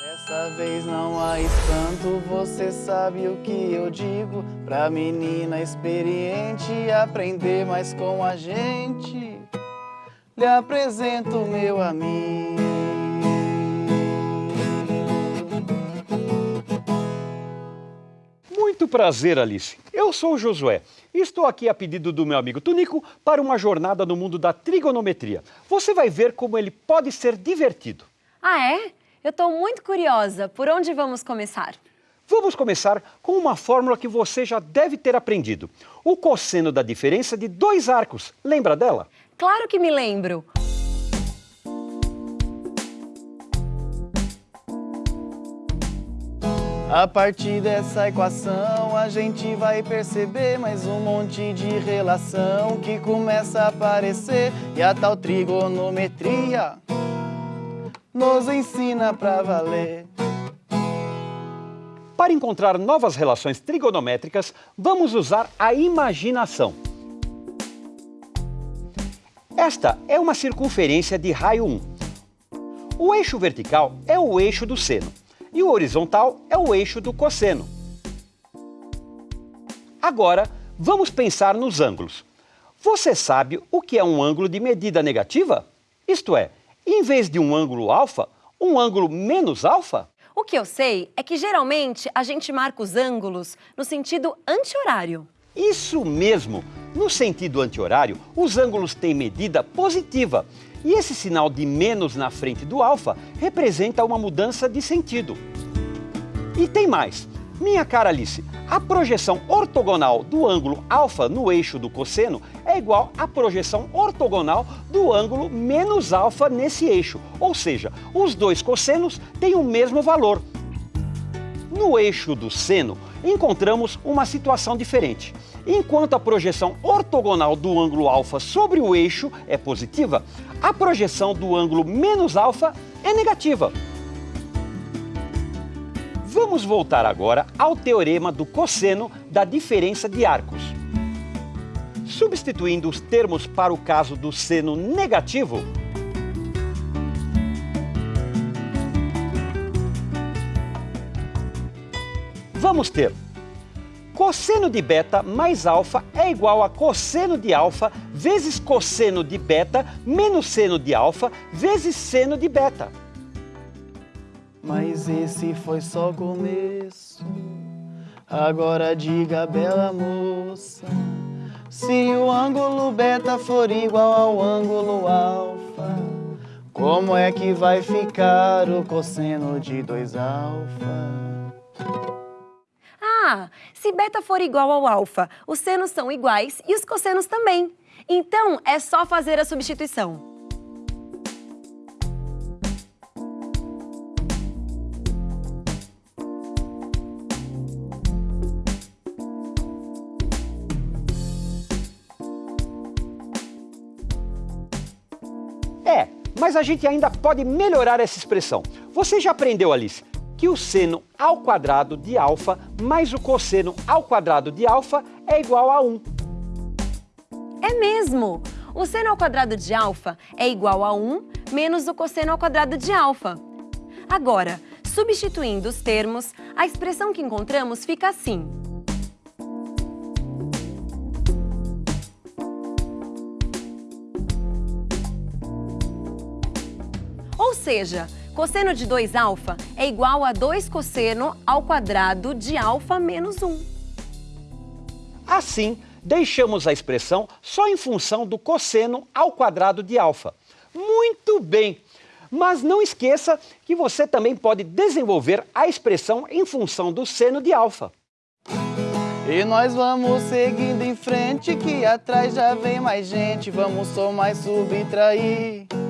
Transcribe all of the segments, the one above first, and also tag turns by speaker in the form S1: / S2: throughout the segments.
S1: Dessa vez não há espanto, você sabe o que eu digo. Pra menina experiente aprender mais com a gente. Lhe apresento meu amigo.
S2: Muito prazer, Alice. Eu sou o Josué e estou aqui a pedido do meu amigo Tunico para uma jornada no mundo da trigonometria. Você vai ver como ele pode ser divertido.
S3: Ah, é? Eu estou muito curiosa. Por onde vamos começar?
S2: Vamos começar com uma fórmula que você já deve ter aprendido. O cosseno da diferença de dois arcos. Lembra dela?
S3: Claro que me lembro.
S1: A partir dessa equação a gente vai perceber mais um monte de relação que começa a aparecer e a tal trigonometria nos ensina pra valer.
S2: Para encontrar novas relações trigonométricas, vamos usar a imaginação. Esta é uma circunferência de raio 1. O eixo vertical é o eixo do seno e o horizontal é o eixo do cosseno. Agora, vamos pensar nos ângulos. Você sabe o que é um ângulo de medida negativa? Isto é, em vez de um ângulo alfa, um ângulo menos alfa?
S3: O que eu sei é que geralmente a gente marca os ângulos no sentido anti-horário.
S2: Isso mesmo! No sentido anti-horário, os ângulos têm medida positiva e esse sinal de menos na frente do alfa representa uma mudança de sentido. E tem mais. Minha cara Alice, a projeção ortogonal do ângulo alfa no eixo do cosseno é igual à projeção ortogonal do ângulo menos alfa nesse eixo. Ou seja, os dois cossenos têm o mesmo valor. No eixo do seno, encontramos uma situação diferente. Enquanto a projeção ortogonal do ângulo alfa sobre o eixo é positiva, a projeção do ângulo menos alfa é negativa. Vamos voltar agora ao teorema do cosseno da diferença de arcos. Substituindo os termos para o caso do seno negativo, vamos ter cosseno de beta mais alfa é igual a cosseno de alfa vezes cosseno de beta menos seno de alfa vezes seno de beta.
S1: Mas esse foi só começo. Agora diga, bela moça, se o ângulo beta for igual ao ângulo alfa, como é que vai ficar o cosseno de 2 alfa?
S3: Ah, se beta for igual ao alfa, os senos são iguais e os cossenos também. Então, é só fazer a substituição.
S2: É, mas a gente ainda pode melhorar essa expressão. Você já aprendeu, Alice, que o seno ao quadrado de alfa mais o cosseno ao quadrado de alfa é igual a 1.
S3: É mesmo! O seno ao quadrado de alfa é igual a 1 menos o cosseno ao quadrado de alfa. Agora, substituindo os termos, a expressão que encontramos fica assim. Ou seja, cosseno de 2 alfa é igual a 2 cosseno ao quadrado de alfa menos 1.
S2: Assim, deixamos a expressão só em função do cosseno ao quadrado de alfa. Muito bem! Mas não esqueça que você também pode desenvolver a expressão em função do seno de alfa.
S1: E nós vamos seguindo em frente, que atrás já vem mais gente. Vamos somar e subtrair.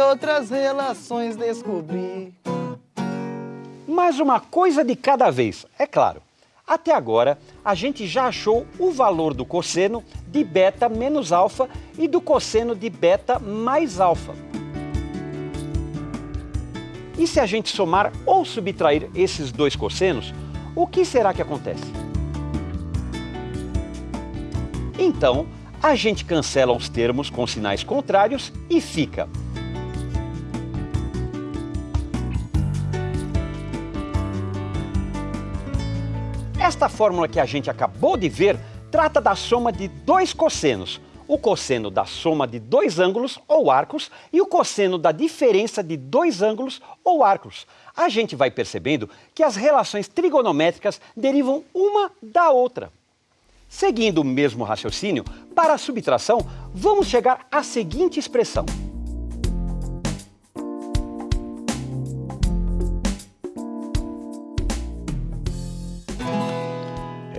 S1: Outras relações descobrir.
S2: Mas uma coisa de cada vez, é claro. Até agora, a gente já achou o valor do cosseno de beta menos alfa e do cosseno de beta mais alfa. E se a gente somar ou subtrair esses dois cossenos, o que será que acontece? Então, a gente cancela os termos com sinais contrários e fica Esta fórmula que a gente acabou de ver trata da soma de dois cossenos, o cosseno da soma de dois ângulos ou arcos e o cosseno da diferença de dois ângulos ou arcos. A gente vai percebendo que as relações trigonométricas derivam uma da outra. Seguindo o mesmo raciocínio, para a subtração, vamos chegar à seguinte expressão.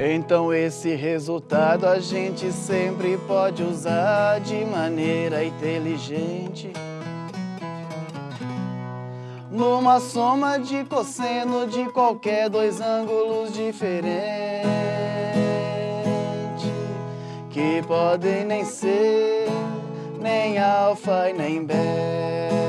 S1: Então esse resultado a gente sempre pode usar de maneira inteligente. Numa soma de cosseno de qualquer dois ângulos diferentes, que podem nem ser nem alfa e nem beta.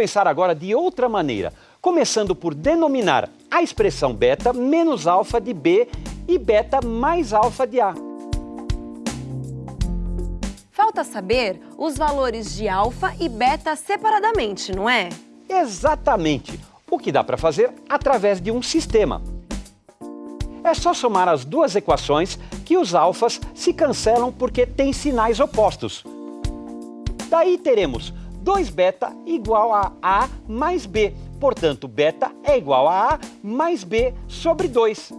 S2: Pensar agora de outra maneira, começando por denominar a expressão beta menos alfa de B e beta mais alfa de A.
S3: Falta saber os valores de alfa e beta separadamente, não é?
S2: Exatamente, o que dá para fazer através de um sistema. É só somar as duas equações que os alfas se cancelam porque têm sinais opostos. Daí teremos 2 beta igual a A mais B. Portanto, beta é igual a A mais B sobre 2.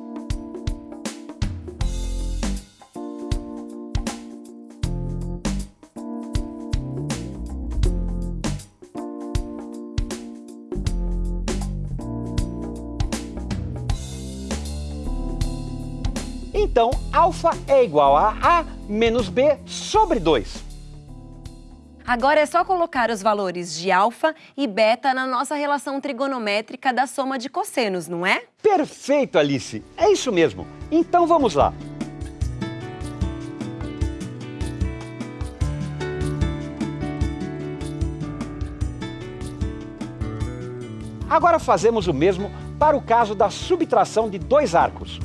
S2: Então, alfa é igual a A menos B sobre 2.
S3: Agora é só colocar os valores de alfa e beta na nossa relação trigonométrica da soma de cossenos, não é?
S2: Perfeito, Alice! É isso mesmo. Então vamos lá. Agora fazemos o mesmo para o caso da subtração de dois arcos.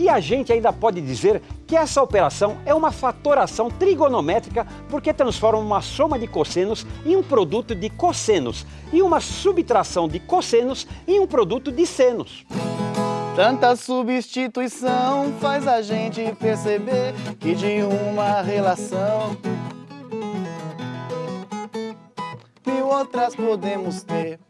S2: E a gente ainda pode dizer que essa operação é uma fatoração trigonométrica porque transforma uma soma de cossenos em um produto de cossenos e uma subtração de cossenos em um produto de senos.
S1: Tanta substituição faz a gente perceber que de uma relação mil outras podemos ter.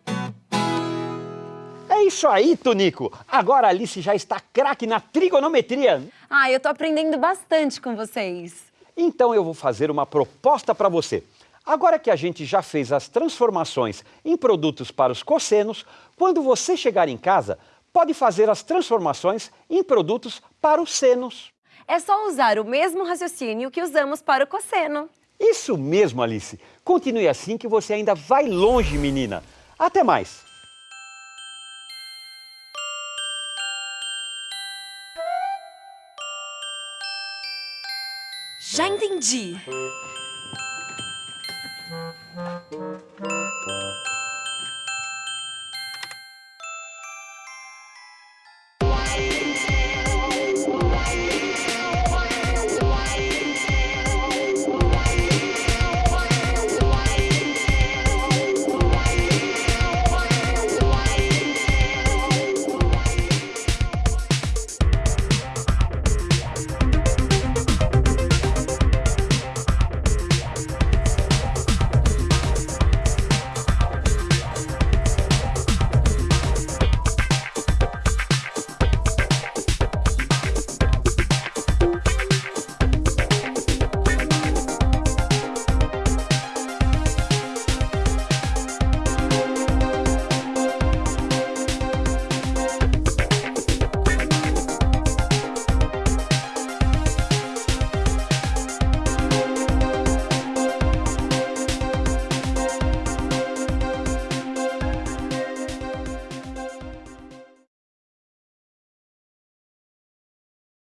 S2: É isso aí, Tonico! Agora a Alice já está craque na trigonometria.
S3: Ah, eu tô aprendendo bastante com vocês.
S2: Então eu vou fazer uma proposta para você. Agora que a gente já fez as transformações em produtos para os cossenos, quando você chegar em casa, pode fazer as transformações em produtos para os senos.
S3: É só usar o mesmo raciocínio que usamos para o cosseno.
S2: Isso mesmo, Alice. Continue assim que você ainda vai longe, menina. Até mais!
S3: Já entendi.